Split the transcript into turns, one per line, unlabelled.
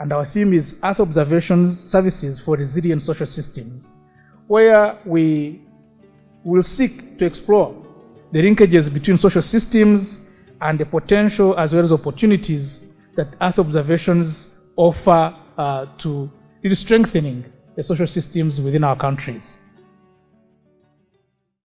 And our theme is Earth Observation Services for Resilient Social Systems, where we will seek to explore the linkages between social systems and the potential as well as opportunities that Earth observations offer uh, to strengthening the social systems within our countries.